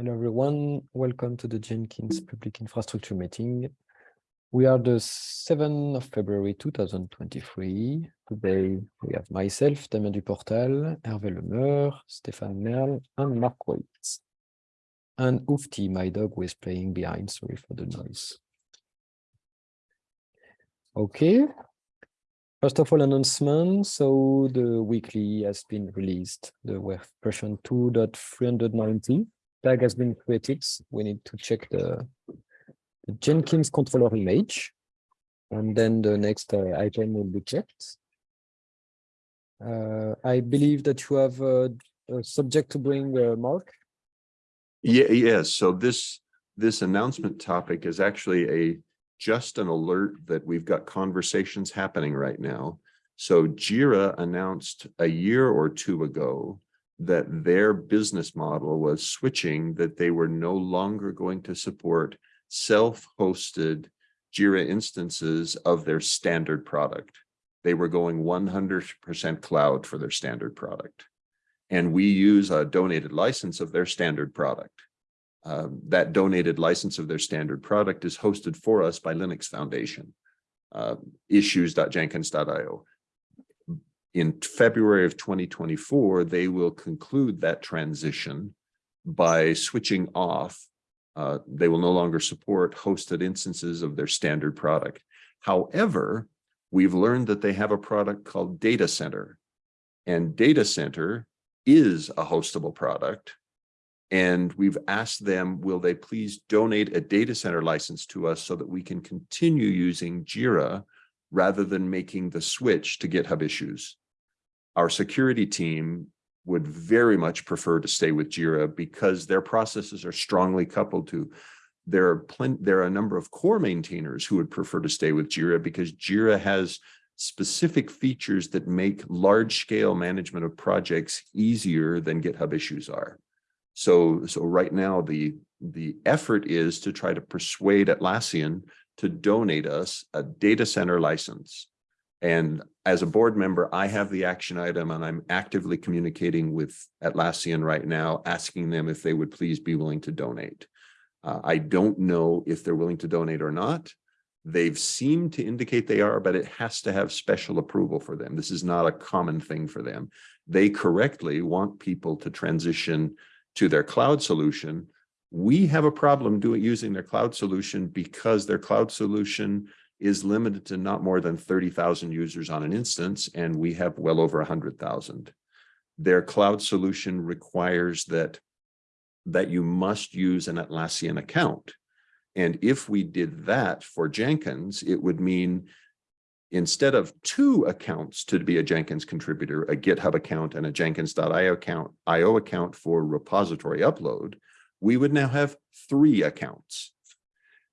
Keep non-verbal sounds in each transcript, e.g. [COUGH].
Hello, everyone. Welcome to the Jenkins Public Infrastructure Meeting. We are the 7th of February 2023. Today, we have myself, Damien Duportal, Hervé Lemeur, Stéphane Merle, and Mark Waite. And Oufti, my dog, is playing behind. Sorry for the noise. Okay. First of all, announcement. So the weekly has been released, the version 2.390 tag has been created. We need to check the, the Jenkins controller image. And then the next uh, item will be checked. Uh, I believe that you have a, a subject to bring, uh, Mark. Yeah, yes. So this this announcement topic is actually a just an alert that we've got conversations happening right now. So Jira announced a year or two ago that their business model was switching, that they were no longer going to support self-hosted Jira instances of their standard product. They were going 100% cloud for their standard product. And we use a donated license of their standard product. Um, that donated license of their standard product is hosted for us by Linux Foundation, uh, issues.jenkins.io in February of 2024, they will conclude that transition by switching off. Uh, they will no longer support hosted instances of their standard product. However, we've learned that they have a product called Data Center. And Data Center is a hostable product. And we've asked them, will they please donate a data center license to us so that we can continue using Jira rather than making the switch to GitHub issues. Our security team would very much prefer to stay with Jira because their processes are strongly coupled to there are plenty there are a number of core maintainers who would prefer to stay with Jira because Jira has specific features that make large scale management of projects easier than GitHub issues are. So, so right now the the effort is to try to persuade Atlassian to donate us a data center license. And as a board member, I have the action item and I'm actively communicating with Atlassian right now, asking them if they would please be willing to donate. Uh, I don't know if they're willing to donate or not. They've seemed to indicate they are, but it has to have special approval for them. This is not a common thing for them. They correctly want people to transition to their cloud solution, we have a problem doing using their cloud solution because their cloud solution is limited to not more than 30,000 users on an instance, and we have well over 100,000. Their cloud solution requires that, that you must use an Atlassian account. And if we did that for Jenkins, it would mean instead of two accounts to be a Jenkins contributor, a GitHub account and a Jenkins.io account, IO account for repository upload, we would now have three accounts.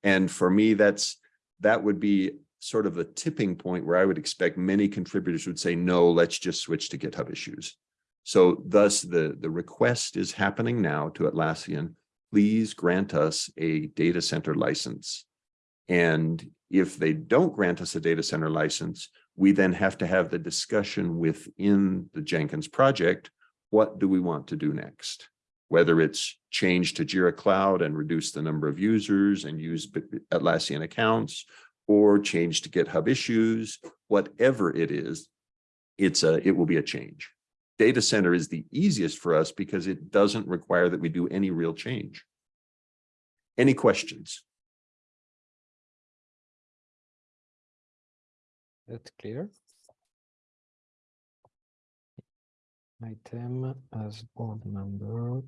And for me, that's that would be sort of the tipping point where I would expect many contributors would say, no, let's just switch to GitHub issues. So thus the, the request is happening now to Atlassian, please grant us a data center license. And if they don't grant us a data center license, we then have to have the discussion within the Jenkins project. What do we want to do next? Whether it's change to Jira Cloud and reduce the number of users and use Atlassian accounts, or change to GitHub issues, whatever it is, it's a, it will be a change. Data center is the easiest for us because it doesn't require that we do any real change. Any questions? That's clear. Item as board member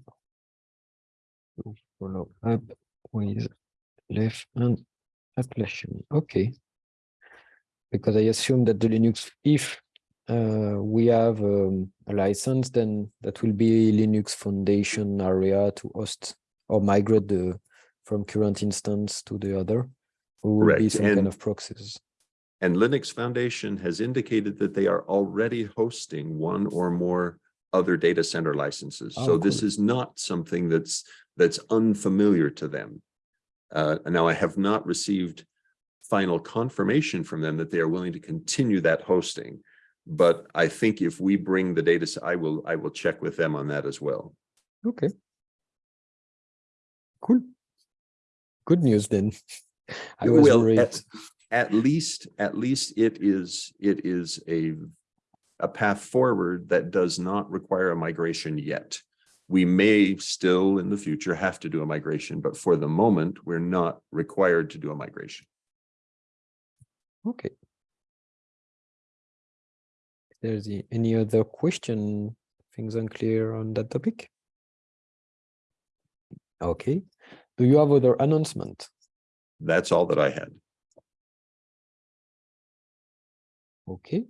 to follow up with left and Atlassian. Okay. Because I assume that the Linux, if uh, we have um, a license, then that will be Linux Foundation area to host or migrate the from current instance to the other. Or will Correct. be some And- kind of proxies. And Linux Foundation has indicated that they are already hosting one or more other data center licenses. Oh, So this is not something that's that's unfamiliar to them. Uh, now I have not received final confirmation from them that they are willing to continue that hosting. But I think if we bring the data, I will I will check with them on that as well. Okay. Cool. Good news then. [LAUGHS] I was Well, worried. at, at least, at least it is, it is a, a path forward that does not require a migration yet. We may still in the future have to do a migration, but for the moment, we're not required to do a migration. Okay. If there's any other question, things unclear on that topic? Okay. Do you have other announcement? That's all that I had. Okay.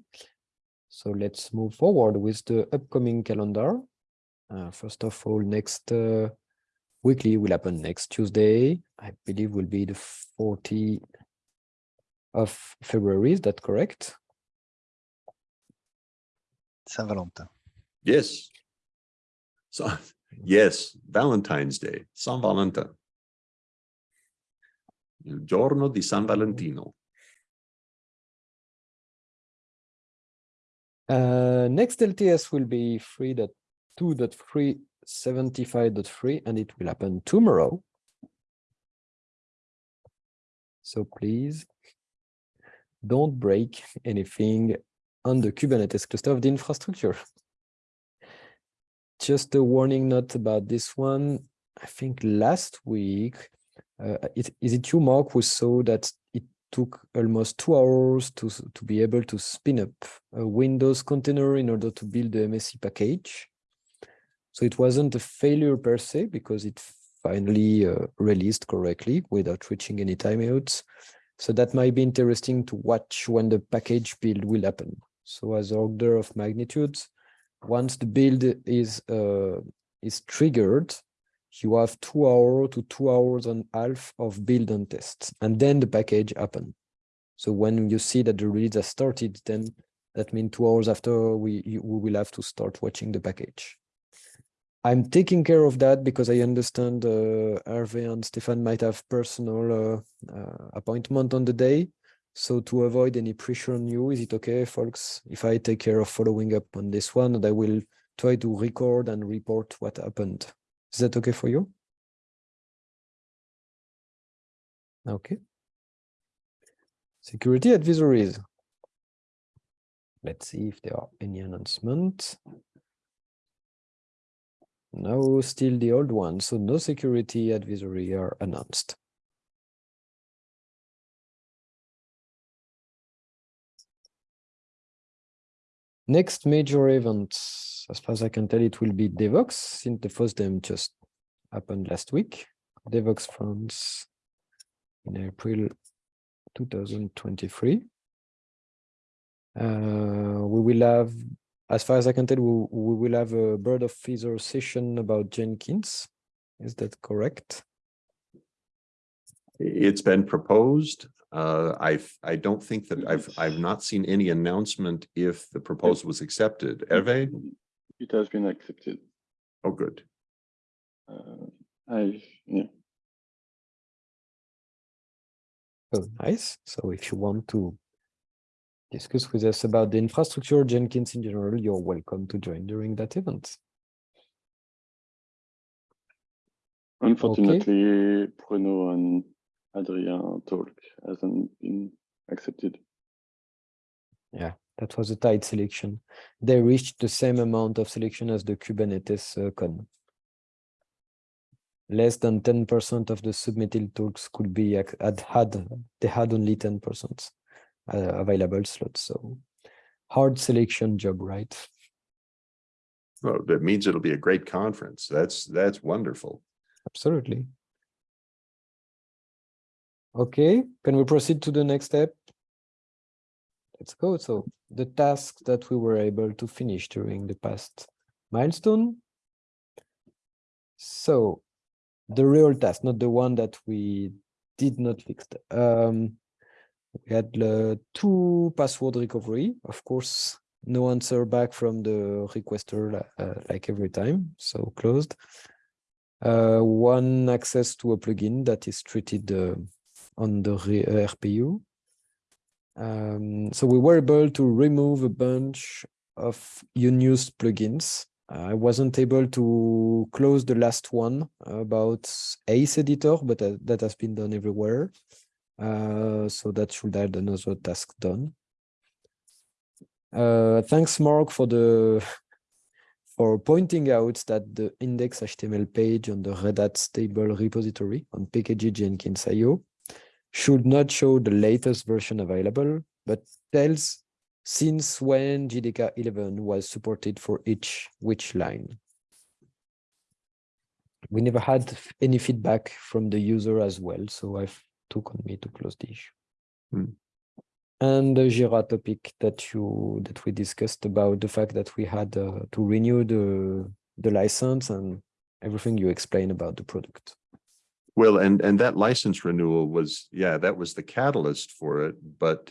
So let's move forward with the upcoming calendar. Uh, first of all, next uh, weekly will happen next Tuesday. I believe will be the 40 of February. Is that correct? Saint-Valentin. Yes. So, [LAUGHS] yes, Valentine's Day, San Valentin. Il giorno di San Valentino. Uh, next LTS will be 3.2.375.3 and it will happen tomorrow. So please don't break anything on the Kubernetes cluster of the infrastructure. Just a warning note about this one. I think last week, uh, it, is it you, Mark, who saw that took almost two hours to, to be able to spin up a Windows container in order to build the MSI package. So it wasn't a failure per se because it finally uh, released correctly without reaching any timeouts. So that might be interesting to watch when the package build will happen. So as order of magnitude, once the build is uh, is triggered, you have two hour to two hours and a half of build and test, and then the package happen. So when you see that the release has started, then that means two hours after we we will have to start watching the package. I'm taking care of that because I understand uh, Hervé and Stefan might have personal uh, uh, appointment on the day. So to avoid any pressure on you, is it okay, folks, if I take care of following up on this one and I will try to record and report what happened? Is that okay for you? Okay. Security advisories. Let's see if there are any announcements. No, still the old one, so no security advisory are announced. Next major event, as far as I can tell, it will be Devoxx, since the first time just happened last week. Devoxx France in April 2023. Uh, we will have, as far as I can tell, we, we will have a bird of feather session about Jenkins. Is that correct? It's been proposed. Uh, I've, I don't think that I've, I've not seen any announcement if the proposal was accepted. Hervé? It has been accepted. Oh, good. Uh, I, yeah, Oh, nice. So if you want to discuss with us about the infrastructure, Jenkins in general, you're welcome to join during that event. unfortunately, Bruno and Adrien talk hasn't been accepted. Yeah, that was a tight selection. They reached the same amount of selection as the Kubernetes uh, con. Less than ten percent of the submitted talks could be had had they had only ten percent uh, available slots. So hard selection job, right? Well, that means it'll be a great conference. That's, that's wonderful. Absolutely. Okay, can we proceed to the next step? Let's go. So the tasks that we were able to finish during the past milestone. So the real task, not the one that we did not fix. Um, we had uh, two password recovery. Of course, no answer back from the requester uh, like every time, so closed. Uh, one access to a plugin that is treated uh, on the RPU. Um, so we were able to remove a bunch of unused plugins I wasn't able to close the last one about Ace Editor, but uh, that has been done everywhere. Uh, so that should add another task done. Uh, thanks, Mark, for the [LAUGHS] for pointing out that the index HTML page on the Red Hat stable repository on PKG Jenkins IO should not show the latest version available, but tells since when JDK 11 was supported for each which line. We never had any feedback from the user as well, so I've took on me to close the issue. Hmm. And the Jira topic that you that we discussed about the fact that we had uh, to renew the the license and everything you explained about the product. Well, and, and that license renewal was, yeah, that was the catalyst for it, but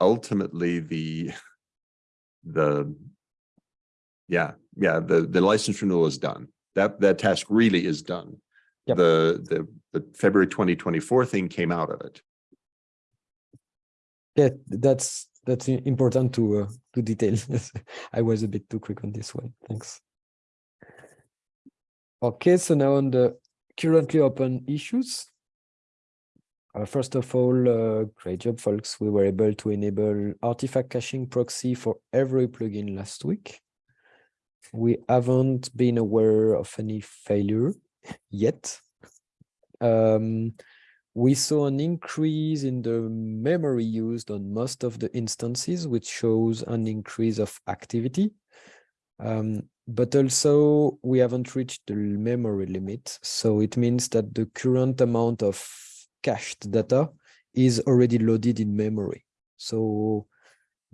ultimately the, [LAUGHS] the, yeah, yeah, the, the license renewal is done. That, that task really is done. Yep. The, the, the February twenty twenty-four thing came out of it. Yeah, that's that's important to uh, to detail. [LAUGHS] I was a bit too quick on this one. Thanks. Okay, so now on the currently open issues. Uh, first of all, uh, great job, folks. We were able to enable artifact caching proxy for every plugin last week. We haven't been aware of any failure yet. Um, we saw an increase in the memory used on most of the instances, which shows an increase of activity. Um, but also we haven't reached the memory limit. So it means that the current amount of cached data is already loaded in memory. So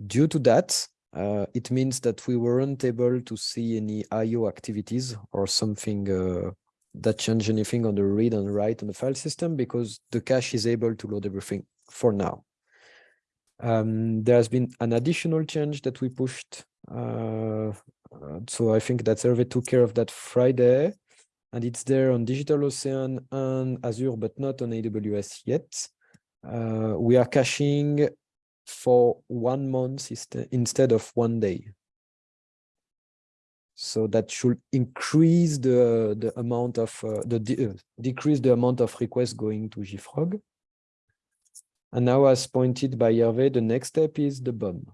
due to that, uh, it means that we weren't able to see any IO activities or something uh, that change anything on the read and write on the file system because the cache is able to load everything for now. Um, there has been an additional change that we pushed. Uh, so I think that Hervé took care of that Friday and it's there on Digital Ocean and Azure, but not on AWS yet. Uh, we are caching for one month instead of one day. So that should increase the, the amount of, uh, the de- decrease the amount of requests going to JFrog. And now as pointed by Hervé, the next step is the BOM.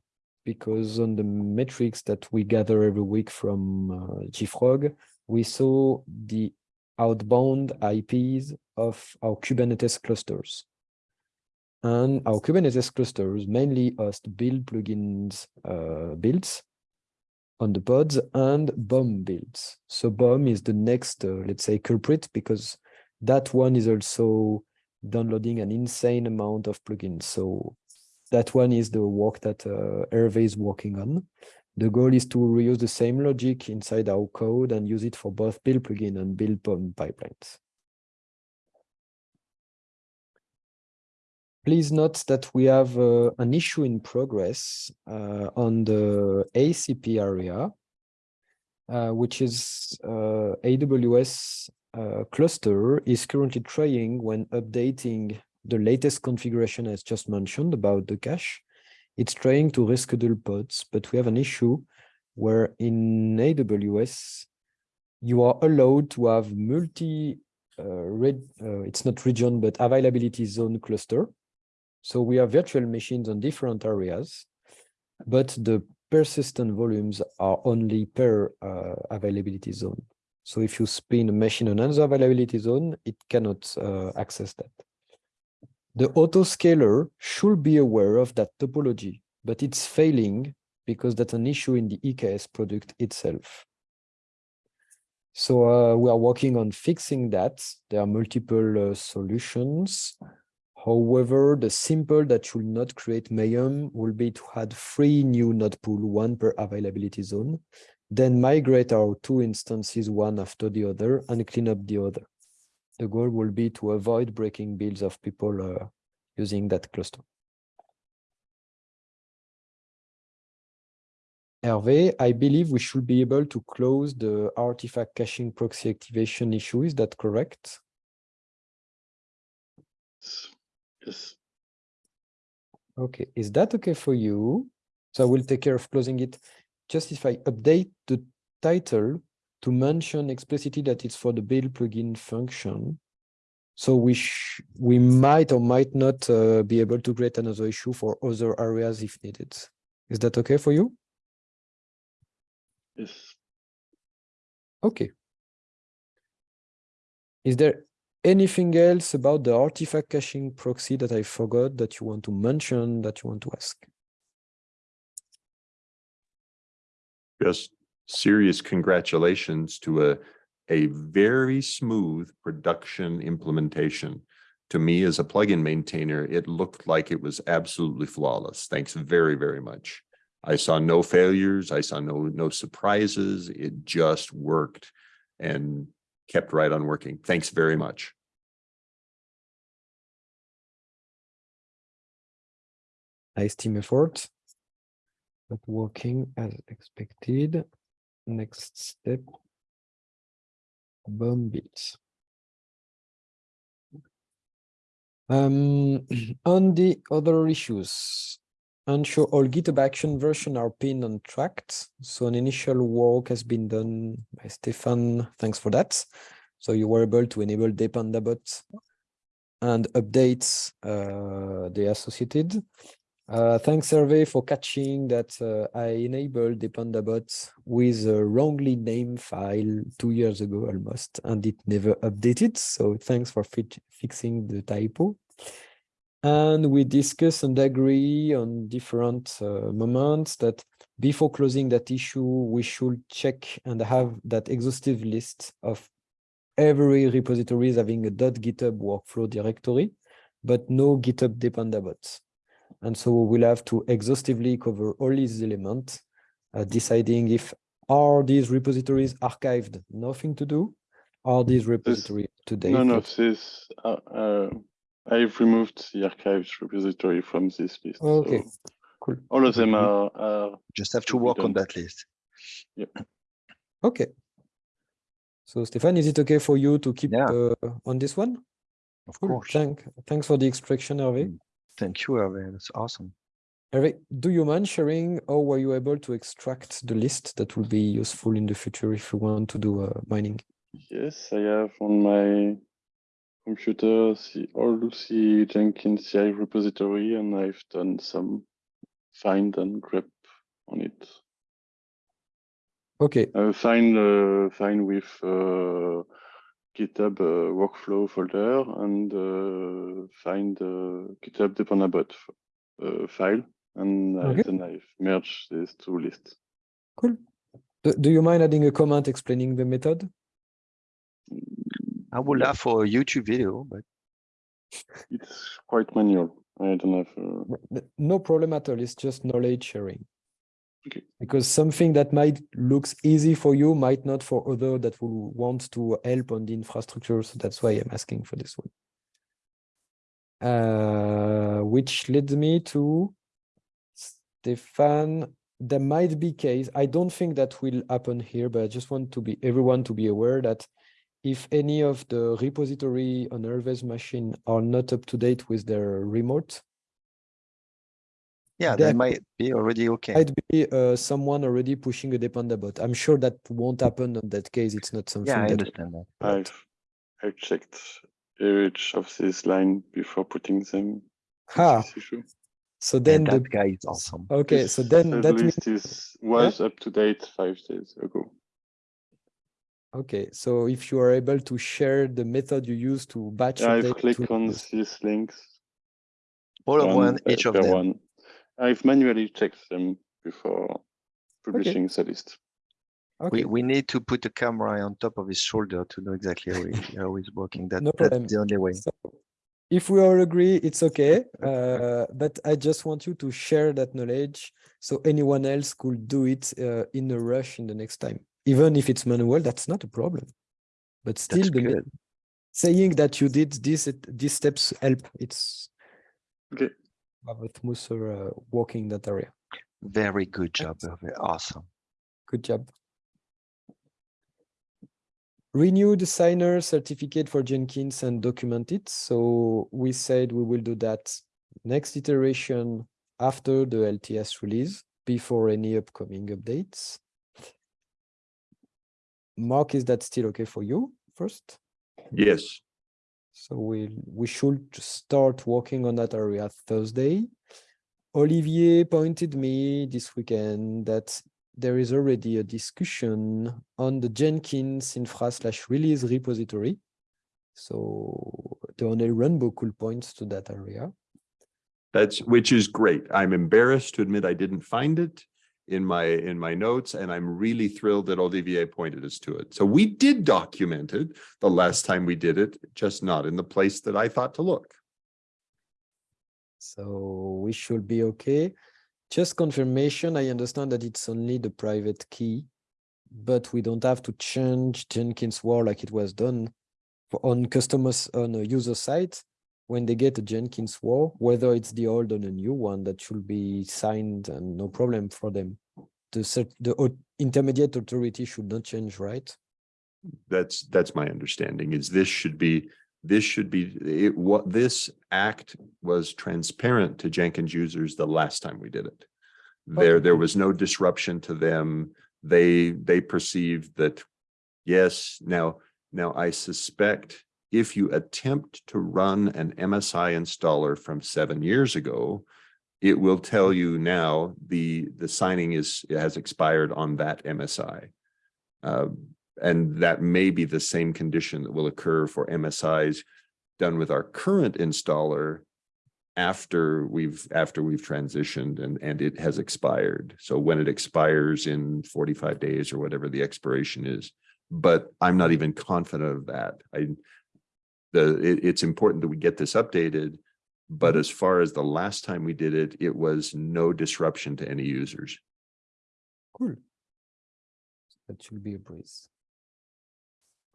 Because on the metrics that we gather every week from uh, JFrog, we saw the outbound IPs of our Kubernetes clusters. And our Kubernetes clusters mainly host build plugins uh, builds on the pods and BOM builds. So BOM is the next, uh, let's say, culprit because that one is also downloading an insane amount of plugins. So that one is the work that uh, Hervé is working on. The goal is to reuse the same logic inside our code and use it for both build plugin and build pipelines. Please note that we have uh, an issue in progress uh, on the ACP area, uh, which is uh, AWS uh, cluster is currently trying when updating the latest configuration as just mentioned about the cache. It's trying to reschedule pods, but we have an issue where in AWS, you are allowed to have multi, uh, red, uh, it's not region, but availability zone cluster. So we have virtual machines on different areas, but the persistent volumes are only per uh, availability zone. So if you spin a machine on another availability zone, it cannot uh, access that. The autoscaler should be aware of that topology, but it's failing because that's an issue in the EKS product itself. So uh, we are working on fixing that. There are multiple uh, solutions. However, the simple that should not create mayhem will be to add three new node pool, one per availability zone, then migrate our two instances one after the other and clean up the other. The goal will be to avoid breaking builds of people uh, using that cluster. Hervé, I believe we should be able to close the artifact caching proxy activation issue. Is that correct? Yes. Okay, is that okay for you? So I will take care of closing it. Just if I update the title to mention explicitly that it's for the build plugin function. So we sh we might or might not uh, be able to create another issue for other areas if needed. Is that okay for you? Yes. Okay. Is there anything else about the artifact caching proxy that I forgot that you want to mention, that you want to ask? Just serious congratulations to a, a very smooth production implementation. To me, as a plugin maintainer, it looked like it was absolutely flawless. Thanks very, very much. I saw no failures. I saw no, no surprises. It just worked and kept right on working. Thanks very much. Nice team effort. not working as expected. Next step. Bomb builds. Um, [CLEARS THROAT] on the other issues, ensure all GitHub action version are pinned and tracked. So an initial work has been done by Stefan. Thanks for that. So you were able to enable dependabot and updates uh, the associated. Uh, thanks, Hervé, for catching that uh, I enabled dependabot with a wrongly named file two years ago almost, and it never updated. So thanks for fi fixing the typo. And we discuss and agree on different uh, moments that before closing that issue, we should check and have that exhaustive list of every repository having a .github workflow directory, but no GitHub dependabots. And so we'll have to exhaustively cover all these elements, uh, deciding if are these repositories archived, nothing to do, are these repositories today? None of this. Uh, uh, I've removed the archives repository from this list. Okay, so cool. all of them Mhm. are, are Just have to Will be work on that list. Okay. So Stefan, is it okay for you to keep Yeah. uh, on this one? Of Cool. course. Thank, thanks for the extraction, Hervé. Mm. Thank you, Hervé. That's awesome. Hervé, do you mind sharing how were you able to extract the list that will be useful in the future if you want to do uh, mining? Yes, I have on my computer the all the Jenkins CI repository, and I've done some find and grep on it. Okay, Uh, find uh, find with uh, GitHub uh, workflow folder and uh, find uh, GitHub dependabot f- uh, file, and Okay. then I've merged these two lists. cool. Do, do you mind adding a comment explaining the method? I would Yeah. love for a YouTube video, but It's quite manual. I don't have. Uh, No problem at all. It's just knowledge sharing. Okay. Because something that might looks easy for you might not for other that will want to help on the infrastructure. So that's why I'm asking for this one. Uh, which leads me to Stefan. There might be case. I don't think that will happen here, but I just want to be everyone to be aware that if any of the repository on Hervé's machine are not up to date with their remote, yeah, There might be already okay. might be uh, someone already pushing a dependabot. I'm sure that won't happen in that case. It's not something Yeah, I that understand that. Right. I've I checked each of these line before putting them. in Ha. this issue. So And then the that guy is awesome. okay. So then uh, that the means list is was up to date five days ago. okay. So if you are able to share the method you use to batch Yeah, I've clicked to on this- these links. All of one, each of them. one. I've manually checked them before publishing the list. Okay. We, we need to put a camera on top of his shoulder to know exactly how, he, how he's working. That, No problem. that's the only way. So if we all agree, it's okay. [LAUGHS] Uh, but I just want you to share that knowledge so anyone else could do it uh, in a rush in the next time. Even if it's manual, that's not a problem. But still, the saying that you did this, these steps help. It's Okay. Have a smoother uh, walking that area. Very good job. Hervé. Awesome. Good job. Renew the signer certificate for Jenkins and document it. So we said we will do that next iteration after the LTS release, before any upcoming updates. Mark, is that still okay for you first? Yes, So we we should start working on that area Thursday. Olivier pointed me this weekend that there is already a discussion on the Jenkins infra slash release repository. So the only runbook could point to that area. that's, which is great. I'm embarrassed to admit I didn't find it in my, in my notes, and I'm really thrilled that Olivier pointed us to it. So we did document it the last time we did it, just not in the place that I thought to look. So we should be okay. Just confirmation, I understand that it's only the private key, but we don't have to change Jenkins WAR like it was done on customers on a user site. When they get a Jenkins WAR, whether it's the old or the new one, that should be signed and no problem for them. The the intermediate authority should not change, right? That's, that's my understanding is this should be, this should be, it, what, this act was transparent to Jenkins users the last time we did it. There, Okay. there was no disruption to them. They, they perceived that, yes, now, now I suspect if you attempt to run an MSI installer from seven years ago, it will tell you now the, the signing is, has expired on that MSI. Uh, and that may be the same condition that will occur for MSIs done with our current installer after we've, after we've transitioned and, and it has expired. So when it expires in forty-five days or whatever the expiration is. But I'm not even confident of that. I, the, it, it's important that we get this updated. But as far as the last time we did it, it was no disruption to any users. Cool. That should be a breeze.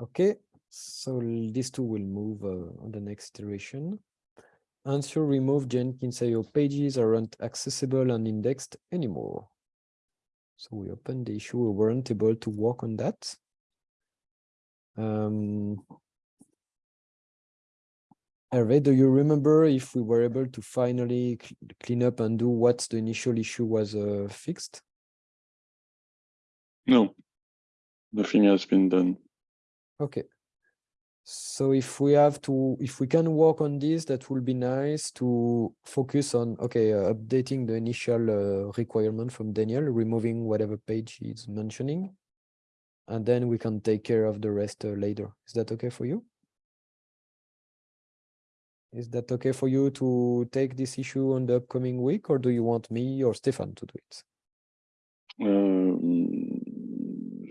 Okay, so these two will move uh, on the next iteration. Answer remove Jenkins IO pages aren't accessible and indexed anymore. So we opened the issue, we weren't able to work on that. Um. Hervé, do you remember if we were able to finally cl- clean up and do what the initial issue was uh, fixed? No, nothing has been done. Okay. So if we have to, if we can work on this, that will be nice to focus on, okay, uh, updating the initial uh, requirement from Daniel, removing whatever page he's mentioning. And then we can take care of the rest uh, later. Is that okay for you? Is that okay for you to take this issue on the upcoming week, or do you want me or Stefan to do it? Um,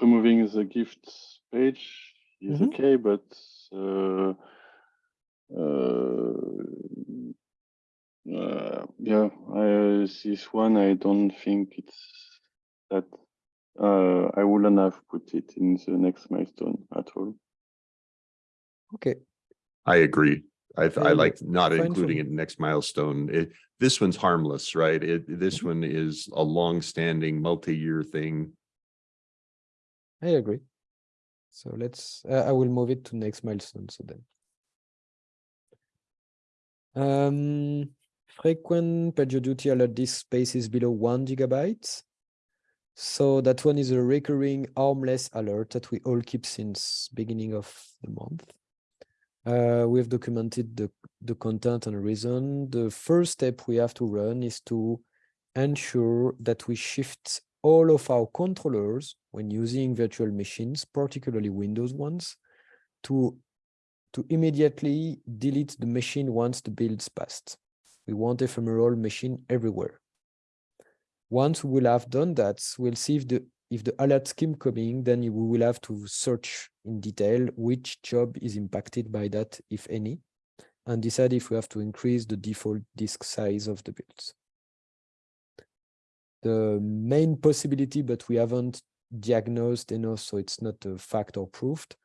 removing the gift page is Mhm. okay, but uh, uh, uh, yeah, I, this one I don't think it's that. Uh, I wouldn't have put it in the next milestone at all. Okay, I agree. I, I like not including me. it in next milestone. It, this one's harmless, right? It, this Mm-hmm. one is a long-standing, multi-year thing. I agree. So let's, uh, I will move it to next milestone, so then. Um, frequent PagerDuty alert disk space is below one gigabyte. So that one is a recurring harmless alert that we all keep since beginning of the month. Uh, we've documented the, the content and reason. The first step we have to run is to ensure that we shift all of our controllers when using virtual machines, particularly Windows ones, to, to immediately delete the machine once the build's passed. We want ephemeral machine everywhere. Once we will have done that, we'll see if the if the alert keep coming, then we will have to search in detail which job is impacted by that, if any, and decide if we have to increase the default disk size of the builds. The main possibility, but we haven't diagnosed enough, so it's not a fact or proved,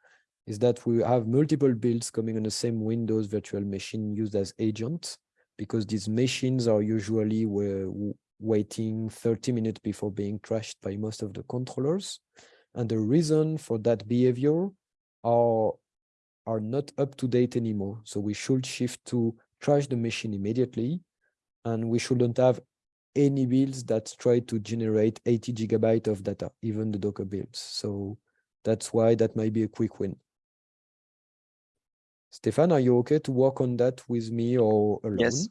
is that we have multiple builds coming on the same Windows virtual machine used as agent, because these machines are usually where waiting 30 minutes before being trashed by most of the controllers. And the reason for that behavior are, are not up to date anymore. So we should shift to trash the machine immediately. And we shouldn't have any builds that try to generate 80 gigabyte of data, even the Docker builds. So that's why that might be a quick win. Stefan, are you okay to work on that with me or alone? Yes.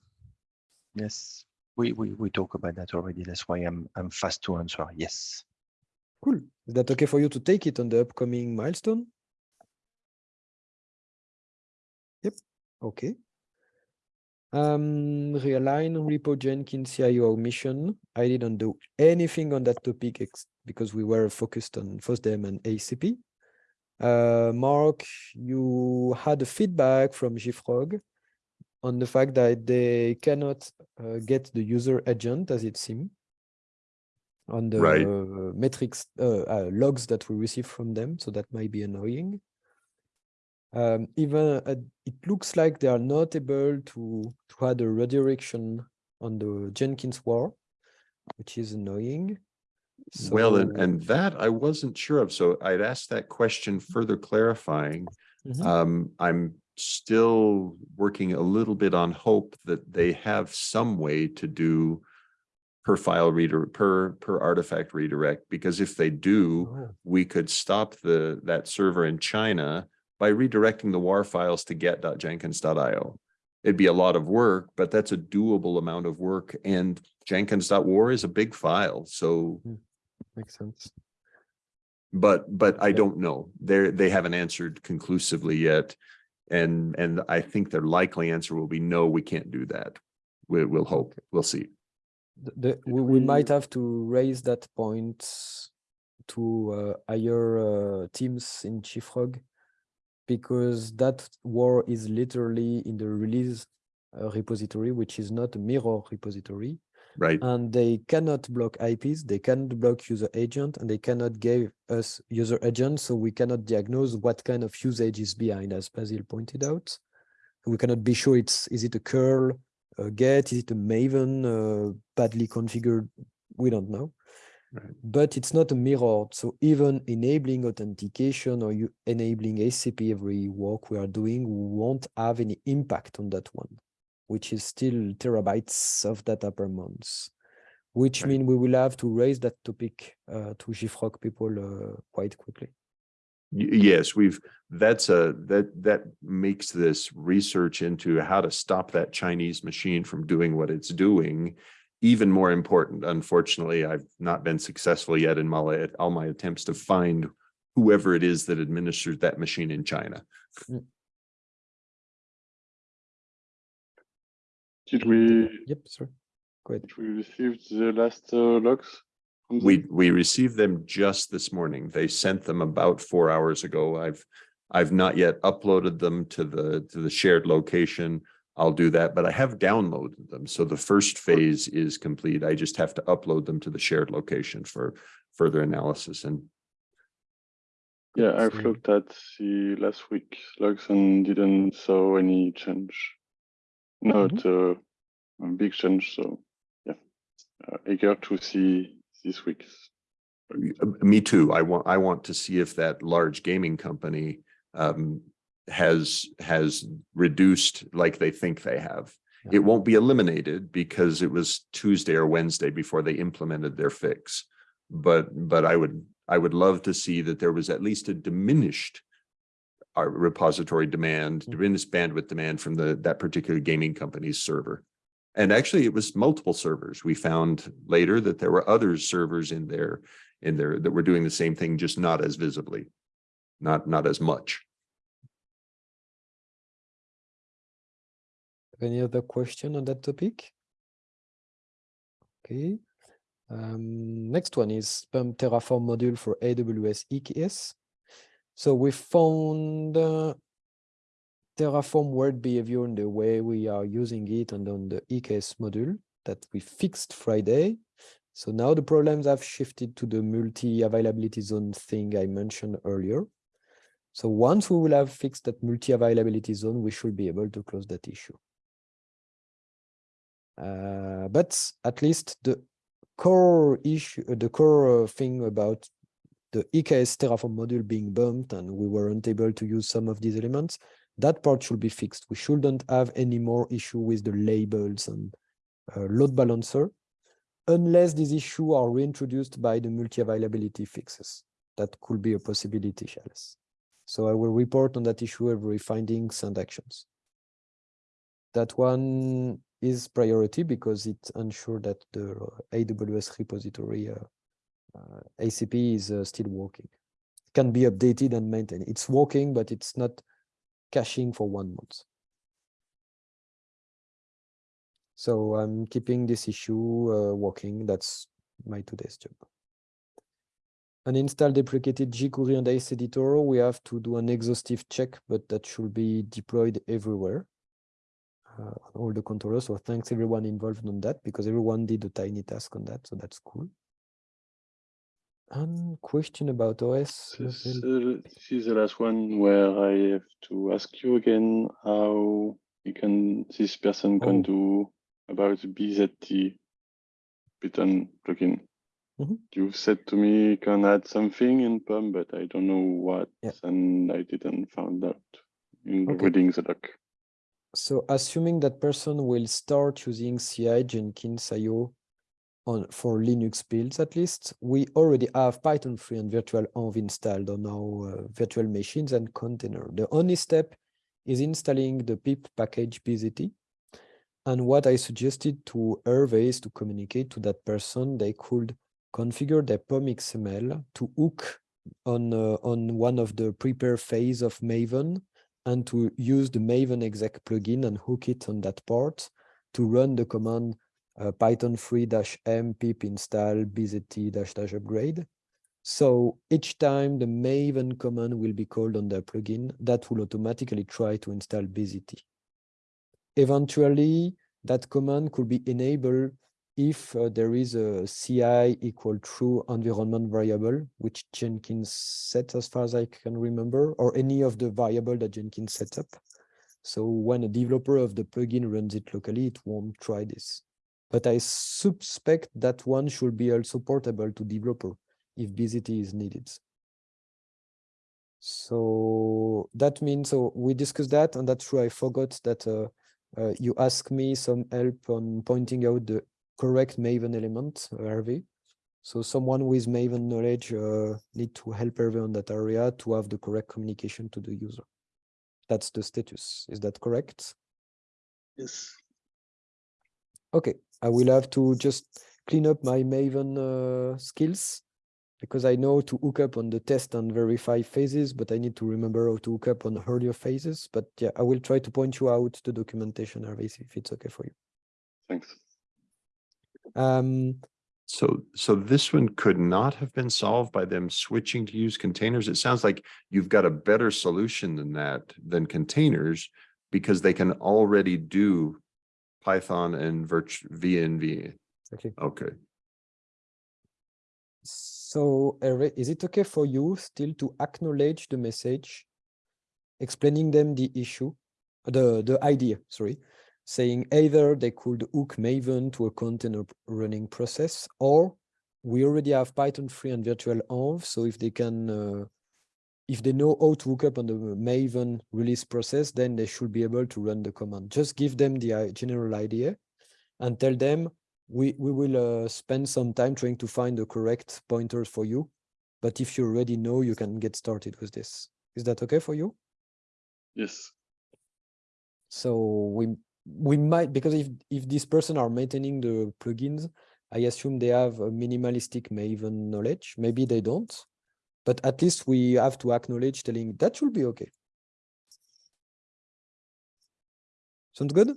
Yes, we, we, we talk about that already. That's why I'm, I'm fast to answer. Yes. Cool. Is that okay for you to take it on the upcoming milestone? Yep. Okay. Um, realign repo Jenkins CIO mission. I didn't do anything on that topic because we were focused on FOSDEM and ACP. Uh, Mark, you had a feedback from JFrog on the fact that they cannot uh, get the user agent as it seems on the Right. metrics uh, uh, logs that we receive from them. So that might be annoying. Um, even uh, it looks like they are not able to, to add a redirection on the Jenkins war, which is annoying. Well, and, and that I wasn't sure of. So I'd asked that question further clarifying. Mhm. Um, I'm still working a little bit on hope that they have some way to do per file reader, per, per artifact redirect, because if they do, Oh, we could stop the, that server in China by redirecting the WAR files to get.jenkins.io. It'd be a lot of work, but that's a doable amount of work and jenkins.war is a big file. So, hmm, makes sense. but, but I Yeah. don't know. They're, they haven't answered conclusively yet. And, and I think their likely answer will be, no, we can't do that. We, we'll hope, we'll see. The, the, we, we might have to raise that point to uh, higher uh, teams in JFrog because that war is literally in the release uh, repository, which is not a mirror repository. Right? and they cannot block IPs, they cannot block user agent, and they cannot give us user agent, so we cannot diagnose what kind of usage is behind, as Basil pointed out. We cannot be sure it's is it a curl, a get, is it a Maven, uh, badly configured, we don't know. Right. But it's not a mirror. so even enabling authentication or you enabling ACP every work we are doing won't have any impact on that one which is still terabytes of data per month, which Right. mean we will have to raise that topic uh, to JFrog people uh, quite quickly. Yes, we've, that's a, that, that makes this research into how to stop that Chinese machine from doing what it's doing even more important. Unfortunately, I've not been successful yet in my, all my attempts to find whoever it is that administers that machine in China. Did we, Yep, sir. Go ahead. did we receive the last uh, logs? We, we received them just this morning. They sent them about four hours ago. I've, I've not yet uploaded them to the, to the shared location. I'll do that, but I have downloaded them. So the first phase is complete. I just have to upload them to the shared location for further analysis and Yeah, I've looked at the last week logs and didn't saw any change. Not uh, a big change, so yeah. Uh, eager to see this week's. Uh, Me too. I want, I want to see if that large gaming company um has, has reduced like they think they have. Yeah. It won't be eliminated because it was Tuesday or Wednesday before they implemented their fix. But, but I would, I would love to see that there was at least a diminished our repository demand, Mm. diminished bandwidth demand from the, that particular gaming company's server. And actually, it was multiple servers. We found later that there were other servers in there, in there that were doing the same thing, just not as visibly, not, not as much. Any other question on that topic? Okay. Um, next one is Terraform module for AWS EKS. So we found uh, Terraform word behavior in the way we are using it and on the EKS module that we fixed Friday. So now the problems have shifted to the multi-availability zone thing I mentioned earlier. So once we will have fixed that multi-availability zone, we should be able to close that issue. Uh, but at least the core issue, uh, the core uh, thing about the EKS Terraform module being bumped and we weren't able to use some of these elements, that part should be fixed. We shouldn't have any more issue with the labels and uh, load balancer. unless these issues are reintroduced by the multi-availability fixes. That could be a possibility, Alice. So I will report on that issue every findings and actions. That one is priority because it ensures that the AWS repository uh, ACP is uh, still working. Can be updated and maintained. It's working, but it's not caching for one month. So I'm keeping this issue uh, working. That's my today's job. Uninstall deprecated jQuery and Ace Editor. We have to do an exhaustive check, but that should be deployed everywhere. Uh, all the controllers. So thanks everyone involved on that because everyone did a tiny task on that. So that's cool. And question about OS. This, uh, this is the last one where I have to ask you again how you can this person Oh. can do about the BZT Python plugin. Mhm. You said to me you can add something in POM, but I don't know what, Yeah. and I didn't find out in Okay. reading the doc. So assuming that person will start using CI Jenkins IO on for Linux builds at least, we already have Python 3 and virtual env installed on our uh, virtual machines and container. The only step is installing the pip package BZT. And what I suggested to Hervé is to communicate to that person, they could configure their POM XML to hook on, uh, on one of the prepare phase of Maven and to use the Maven exec plugin and hook it on that part to run the command uh, python 3-m pip install bzt-upgrade. So each time the Maven command will be called on the plugin, that will automatically try to install bzt. Eventually, that command could be enabled if uh, there is a CI equal true environment variable, which Jenkins set as far as I can remember, or any of the variable that Jenkins set up. So when a developer of the plugin runs it locally, it won't try this. But I suspect that one should be also portable to developer if BZT is needed. So that means, so we discussed that, and that's true. I forgot that uh, uh, you asked me some help on pointing out the correct Maven element, uh, Hervé. So someone with Maven knowledge uh, need to help Hervé on that area to have the correct communication to the user. That's the status. Is that correct? Yes. Okay, I will have to just clean up my Maven uh, skills because I know to hook up on the test and verify phases, but I need to remember how to hook up on earlier phases. But yeah, I will try to point you out the documentation, Hervé, if it's okay for you. Thanks. Um, So, so this one could not have been solved by them switching to use containers. It sounds like you've got a better solution than that, than containers, because they can already do Python and virtu VNV. okay. Okay, So, is it okay for you still to acknowledge the message, explaining them the issue, the, the idea, sorry, saying either they could hook Maven to a container running process, or we already have Python 3 and virtual env, so if they can, uh, if they know how to hook up on the Maven release process, then they should be able to run the command. Just give them the general idea and tell them we we will uh, spend some time trying to find the correct pointers for you. But if you already know, you can get started with this. Is that okay for you? Yes. So we we might because if if this person are maintaining the plugins, I assume they have a minimalistic Maven knowledge. Maybe they don't, but at least we have to acknowledge telling that should be okay. Sounds good?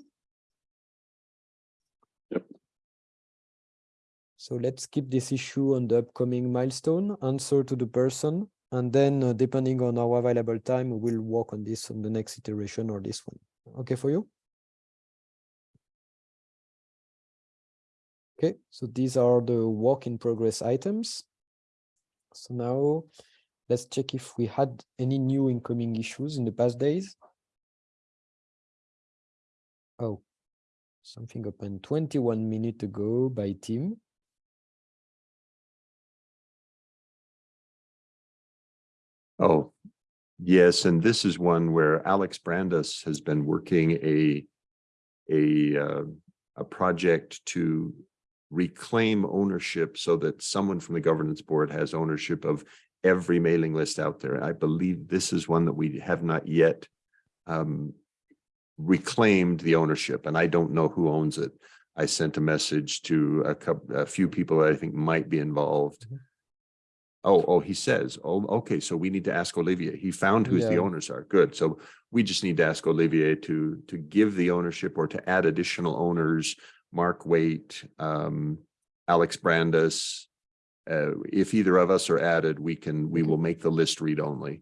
Yep. So let's keep this issue on the upcoming milestone, answer to the person, and then uh, depending on our available time, we'll work on this on the next iteration or this one. Okay for you? Okay, so these are the work in progress items. So now let's check if we had any new incoming issues in the past days. Oh, something opened 21 minutes ago by Tim. oh, yes, and this is one where Alex Brandes has been working a a uh, a project to reclaim ownership so that someone from the governance board has ownership of every mailing list out there. I believe this is one that we have not yet um, reclaimed the ownership, and I don't know who owns it. I sent a message to a couple, a few people that I think might be involved. Mhm. Oh, oh, he says, oh, okay, so we need to ask Olivier. He found who's the owners are. Good. So we just need to ask Olivier to, to give the ownership or to add additional owners, Mark Waite, um, Alex Brandes. Uh, if either of us are added, we can, we will make the list read only.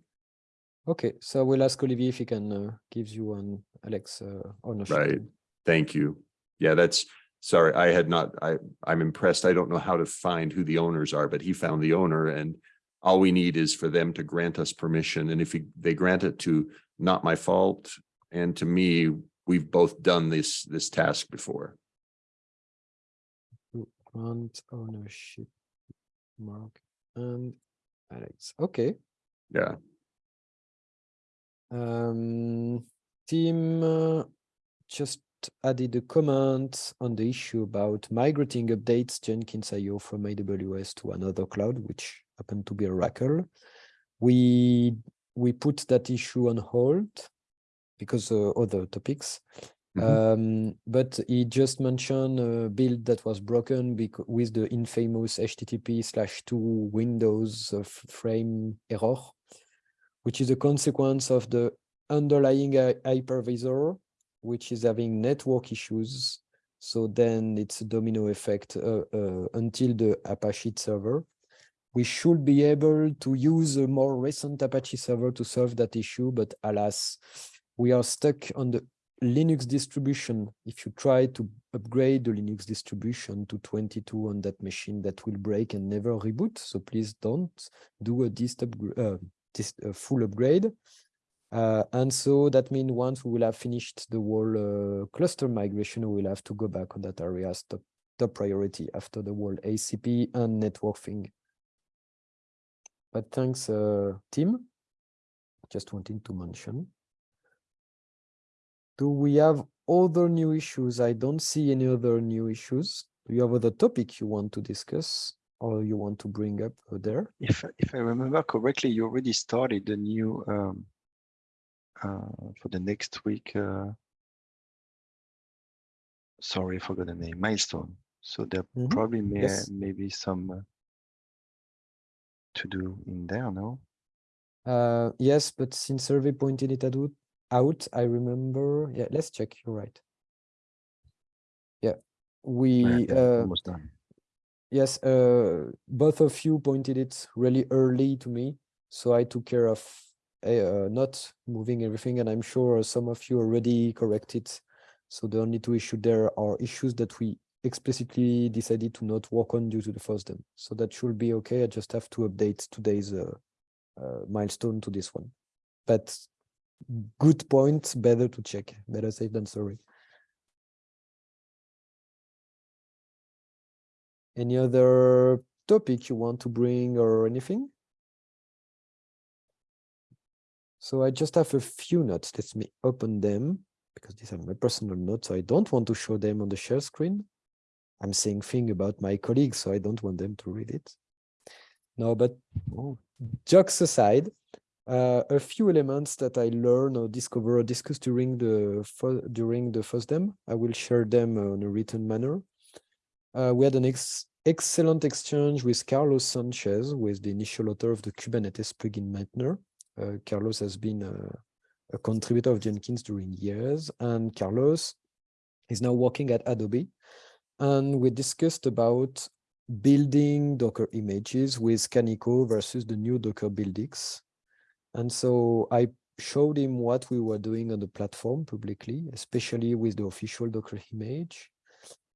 Okay, so we'll ask Olivier if he can uh, give you an Alex uh, ownership. Right. Thank you. Yeah, that's, sorry, I had not, I, I'm impressed. I don't know how to find who the owners are, but he found the owner and all we need is for them to grant us permission. And if he- they grant it to not my fault and to me, we've both done this, this task before. Grant ownership, Mark and Alex. Okay. Yeah, Um, Tim uh, just added a comment on the issue about migrating updates Jenkins IO from AWS to another cloud, which happened to be Oracle. We we put that issue on hold because uh, other topics. Mhm. Um, but he just mentioned a build that was broken with the infamous HTTP slash two Windows frame error which is a consequence of the underlying hypervisor, which is having network issues. So then it's a domino effect uh, uh, until the Apache server. We should be able to use a more recent Apache server to solve that issue, but alas, we are stuck on the Linux distribution. If you try to upgrade the Linux distribution to 22 on that machine, that will break and never reboot. So please don't do a dist uh, this uh, full upgrade. Uh, and so that means once we will have finished the whole uh, cluster migration, we will have to go back on that area as top, top priority after the whole ACP and network thing. But thanks, uh, Tim. Just wanted to mention. Do we have other new issues? I don't see any other new issues. Do you have other topic you want to discuss or you want to bring up uh, there? If if I remember correctly, you already started the new um, uh, for the next week. Uh, sorry, I forgot the name. Milestone. So there Mhm. probably may Yes. maybe some uh, to do in there. No. Uh, yes, but since Hervé pointed it out, out, I remember. Yeah, let's check. You're right. Yeah, we uh, almost done. yes, uh, both of you pointed it really early to me, so I took care of uh, not moving everything, and I'm sure some of you already corrected. So the only two issues there are issues that we explicitly decided to not work on due to the first FOSDEM. So that should be okay. I just have to update today's uh, uh, milestone to this one. But good point, better to check, better safe than sorry. Any other topic you want to bring or anything? So I just have a few notes. Let me open them because these are my personal notes. So I don't want to show them on the share screen. I'm saying thing about my colleagues, so I don't want them to read it. No, but Oh, jokes aside, uh, a few elements that I learned or discover or discuss during the during the FOSDEM, I will share them on a written manner. Uh, we had an ex excellent exchange with Carlos Sanchez, who is the initial author of the Kubernetes plugin maintainer. Uh, Carlos has been a, a contributor of Jenkins during years, and Carlos is now working at Adobe. And we discussed about building Docker images with Kaniko versus the new Docker Buildx. And so I showed him what we were doing on the platform publicly, especially with the official Docker image,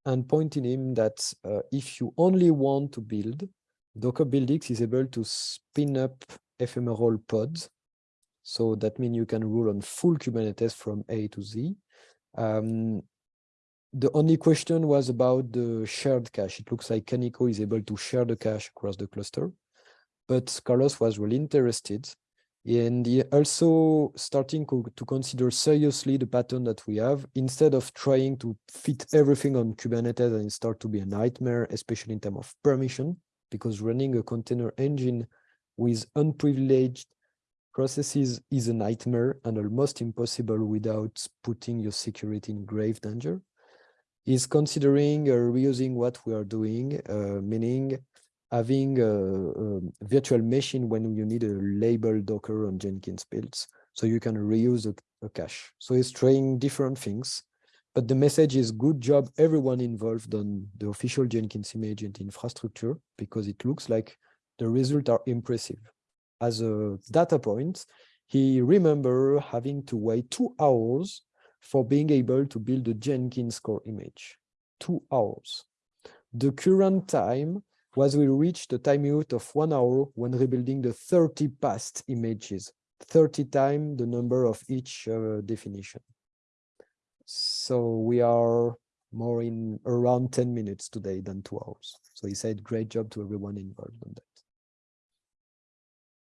and pointing him that uh, if you only want to build, Docker Buildx is able to spin up ephemeral pods. So that means you can rule on full Kubernetes from A to Z. Um, the only question was about the shared cache. It looks like Kaniko is able to share the cache across the cluster, but Carlos was really interested And also starting to consider seriously the pattern that we have instead of trying to fit everything on Kubernetes and start to be a nightmare, especially in terms of permission, because running a container engine with unprivileged processes is a nightmare and almost impossible without putting your security in grave danger. Is considering uh, reusing what we are doing, uh, meaning having a, a virtual machine when you need a label Docker on Jenkins builds, so you can reuse a, a cache. So it's trying different things, but the message is good job everyone involved on the official Jenkins image and infrastructure because it looks like the results are impressive. As a data point, he remember having to wait two hours for being able to build a Jenkins core image. Two hours. The current time was we reached the time limit of one hour when rebuilding the 30 past images, 30 times the number of each uh, definition. So we are more in around 10 minutes today than two hours. So he said, great job to everyone involved on that.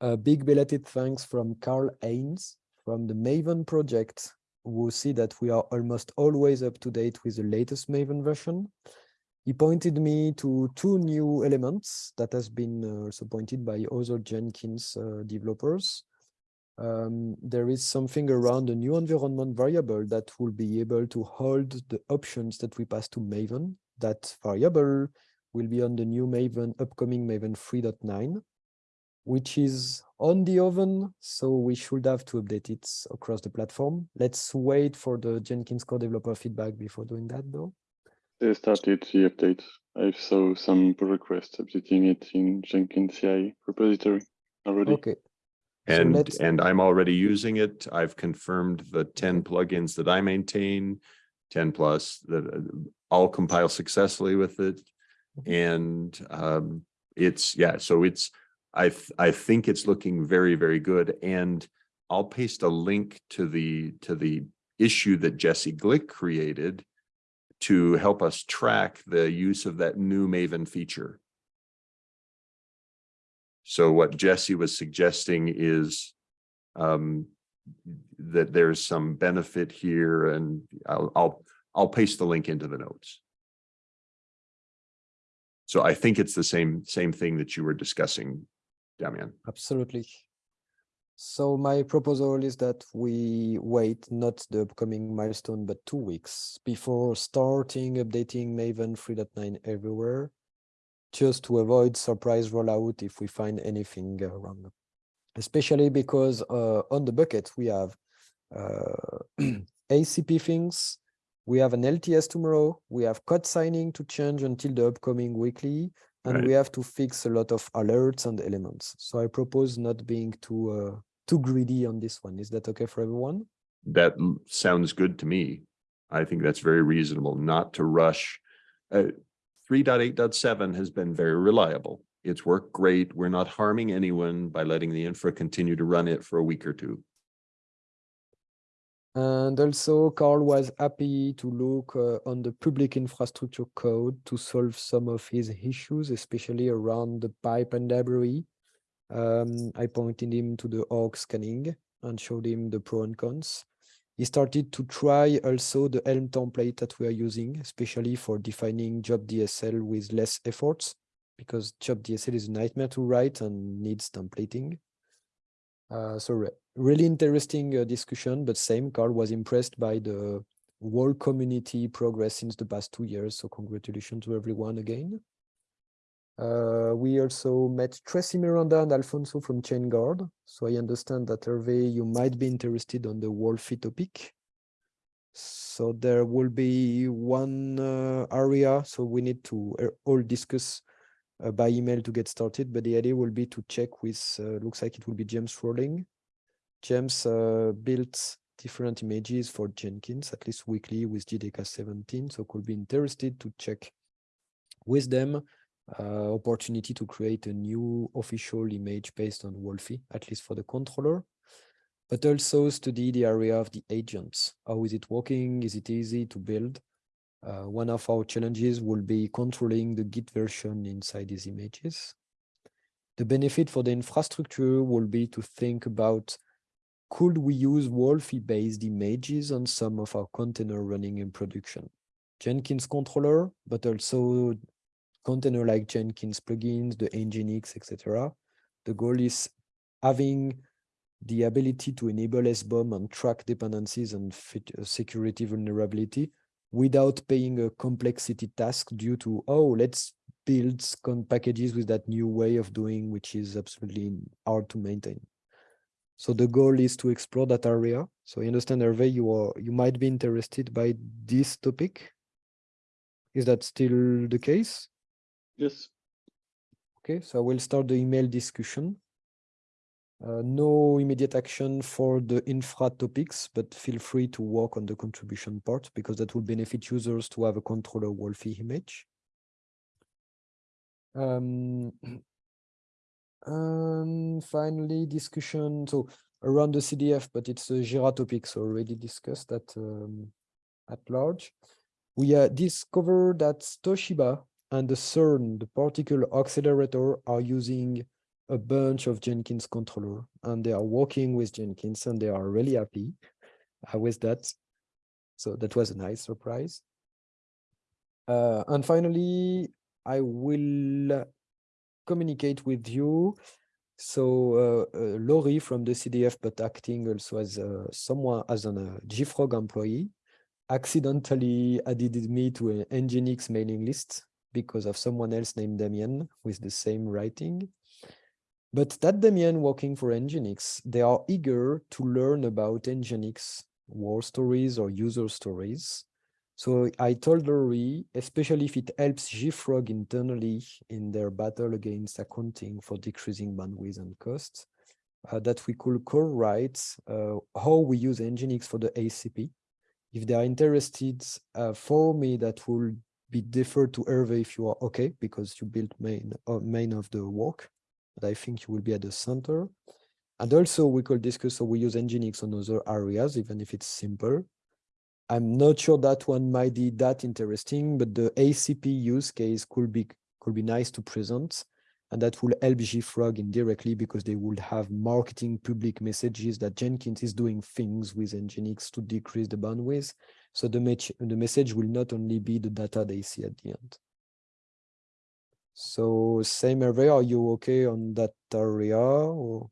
A big belated thanks from Karl Heinz from the Maven project, who see that we are almost always up to date with the latest Maven version. He pointed me to two new elements that has been uh, also pointed by other Jenkins uh, developers. Um, there is something around a new environment variable that will be able to hold the options that we pass to Maven. That variable will be on the new Maven, upcoming Maven 3.9 which is on the oven, so we should have to update it across the platform. Let's wait for the Jenkins core developer feedback before doing that though. They started the update. I saw some pull requests updating it in Jenkins CI repository already. Okay, And, let's- and I'm already using it. I've confirmed the ten plugins that I maintain, ten plus, that uh, all compile successfully with it. And um, it's, yeah, so it's, I, th- I think it's looking very, very good. And I'll paste a link to the, to the issue that Jesse Glick created to help us track the use of that new Maven feature. So what Jesse was suggesting is um, that there's some benefit here and I'll, I'll, I'll paste the link into the notes. So I think it's the same, same thing that you were discussing, Damien. absolutely. So my proposal is that we wait not the upcoming milestone, but two weeks before starting updating Maven 3.9 everywhere, just to avoid surprise rollout if we find anything wrong. Especially because uh, on the bucket we have uh, [CLEARS THROAT] ACP things, we have an LTS tomorrow, we have code signing to change until the upcoming weekly, and Right. we have to fix a lot of alerts and elements. So I propose not being too uh, too greedy on this one. Is that okay for everyone? That sounds good to me. I think that's very reasonable not to rush. Uh, 3.8.7 has been very reliable. It's worked great. We're not harming anyone by letting the infra continue to run it for a week or two. And also Karl was happy to look uh, on the public infrastructure code to solve some of his issues, especially around the pipeline library. Um, I pointed him to the org scanning and showed him the pro and cons. He started to try also the Helm template that we are using, especially for defining job DSL with less efforts, because job DSL is a nightmare to write and needs templating. Uh, so really interesting uh, discussion, but same, Karl was impressed by the whole community progress since the past two years. So congratulations to everyone again. Uh, we also met Tracy Miranda and Alfonso from Chainguard. So I understand that Hervé, you might be interested on the Wolfi topic. So there will be one uh, area, so we need to uh, all discuss uh, by email to get started, but the idea will be to check with, uh, looks like it will be James Rawlings. James uh, built different images for Jenkins, at least weekly with JDK 17, so could be interested to check with them uh, opportunity to create a new official image based on Wolfi, at least for the controller, but also study the area of the agents. How is it working? Is it easy to build? Uh, one of our challenges will be controlling the Git version inside these images. the benefit for the infrastructure will be to think about could we use Wolfi-based images on some of our container running in production? Jenkins controller, but also container like Jenkins plugins, the Nginx, etc. The goal is having the ability to enable SBOM and track dependencies and uh, security vulnerability without paying a complexity task due to, oh, let's build packages with that new way of doing, which is absolutely hard to maintain. So the goal is to explore that area. So I understand, Hervé, you are you might be interested by this topic. Is that still the case? Yes. Okay, so I will start the email discussion. Uh, no immediate action for the infra topics, but feel free to work on the contribution part because that will benefit users to have a controller Wolfi image. Um, [CLEARS THROAT] and finally, discussion so around the CDF, but it's a Jira topic, so already discussed at um, at large. We uh, discovered that Toshiba and the CERN, the particle accelerator, are using a bunch of Jenkins controller, and they are working with Jenkins, and they are really happy uh, with that. So that was a nice surprise. Uh, and finally, I will communicate with you. So uh, uh, Lori from the CDF, but acting also as uh, someone as an uh, JFrog employee, accidentally added me to an Nginx mailing list because of someone else named Damien with the same writing. But that Damien working for Nginx, they are eager to learn about Nginx war stories or user stories. So I told Lori, especially if it helps JFrog internally in their battle against accounting for decreasing bandwidth and costs, uh, that we could co-write uh, how we use Nginx for the ACP. If they are interested, uh, for me, that will be deferred to Hervé if you are okay, because you built main, uh, main of the work. But I think you will be at the center. And also we could discuss how we use Nginx on other areas, even if it's simple. I'm not sure that one might be that interesting, but the ACP use case could be could be nice to present. And that will help JFrog indirectly because they would have marketing public messages that Jenkins is doing things with Nginx to decrease the bandwidth. So the, the message will not only be the data they see at the end. So same Hervé, are you okay on that area? Or?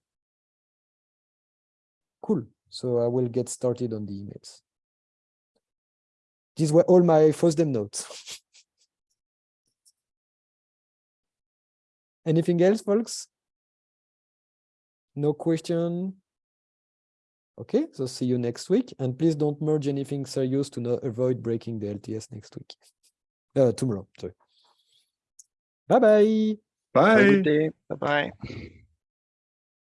Cool. So I will get started on the emails. These were all my FOSDEM notes. [LAUGHS] Anything else, folks? No question? Okay, so see you next week. And please don't merge anything serious to not avoid breaking the LTS next week. [LAUGHS] Uh, tomorrow, sorry. Bye-bye. Have Bye. Bye-bye.